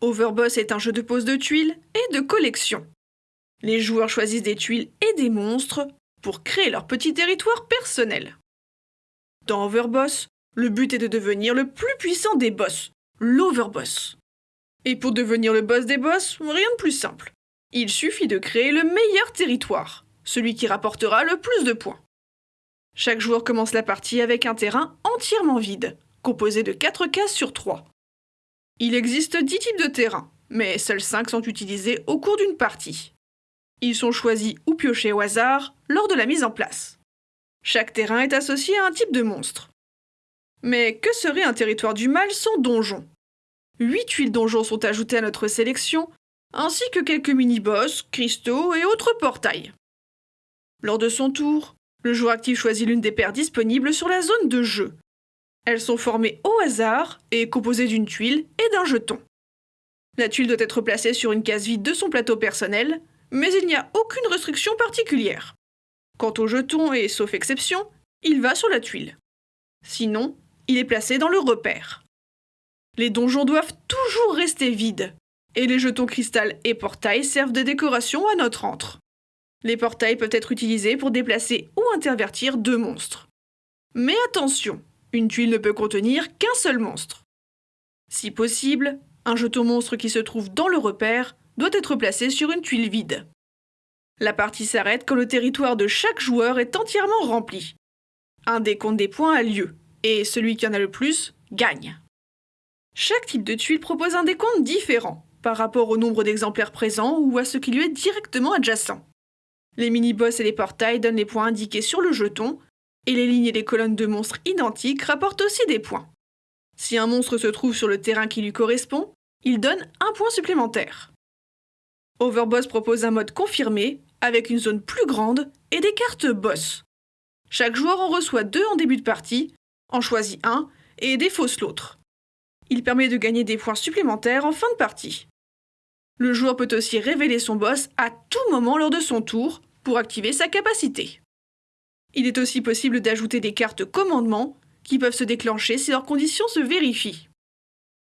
Overboss est un jeu de pose de tuiles et de collection. Les joueurs choisissent des tuiles et des monstres pour créer leur petit territoire personnel. Dans Overboss, le but est de devenir le plus puissant des boss, l'Overboss. Et pour devenir le boss des boss, rien de plus simple. Il suffit de créer le meilleur territoire, celui qui rapportera le plus de points. Chaque joueur commence la partie avec un terrain entièrement vide, composé de 4 cases sur 3. Il existe 10 types de terrains, mais seuls 5 sont utilisés au cours d'une partie. Ils sont choisis ou piochés au hasard lors de la mise en place. Chaque terrain est associé à un type de monstre. Mais que serait un territoire du mal sans donjon 8 tuiles donjons sont ajoutées à notre sélection, ainsi que quelques mini-boss, cristaux et autres portails. Lors de son tour, le joueur actif choisit l'une des paires disponibles sur la zone de jeu. Elles sont formées au hasard et composées d'une tuile et d'un jeton. La tuile doit être placée sur une case vide de son plateau personnel, mais il n'y a aucune restriction particulière. Quant au jeton, et sauf exception, il va sur la tuile. Sinon, il est placé dans le repère. Les donjons doivent toujours rester vides, et les jetons cristal et portails servent de décoration à notre antre. Les portails peuvent être utilisés pour déplacer ou intervertir deux monstres. Mais attention, une tuile ne peut contenir qu'un seul monstre. Si possible, un jeton monstre qui se trouve dans le repère doit être placé sur une tuile vide. La partie s'arrête quand le territoire de chaque joueur est entièrement rempli. Un décompte des points a lieu, et celui qui en a le plus gagne. Chaque type de tuile propose un décompte différent par rapport au nombre d'exemplaires présents ou à ce qui lui est directement adjacent. Les mini-boss et les portails donnent les points indiqués sur le jeton, et les lignes et les colonnes de monstres identiques rapportent aussi des points. Si un monstre se trouve sur le terrain qui lui correspond, il donne un point supplémentaire. Overboss propose un mode confirmé, avec une zone plus grande et des cartes boss. Chaque joueur en reçoit deux en début de partie, en choisit un et défausse l'autre. Il permet de gagner des points supplémentaires en fin de partie. Le joueur peut aussi révéler son boss à tout moment lors de son tour pour activer sa capacité. Il est aussi possible d'ajouter des cartes commandement qui peuvent se déclencher si leurs conditions se vérifient.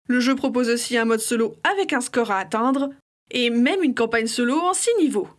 Le jeu propose aussi un mode solo avec un score à atteindre et même une campagne solo en 6 niveaux.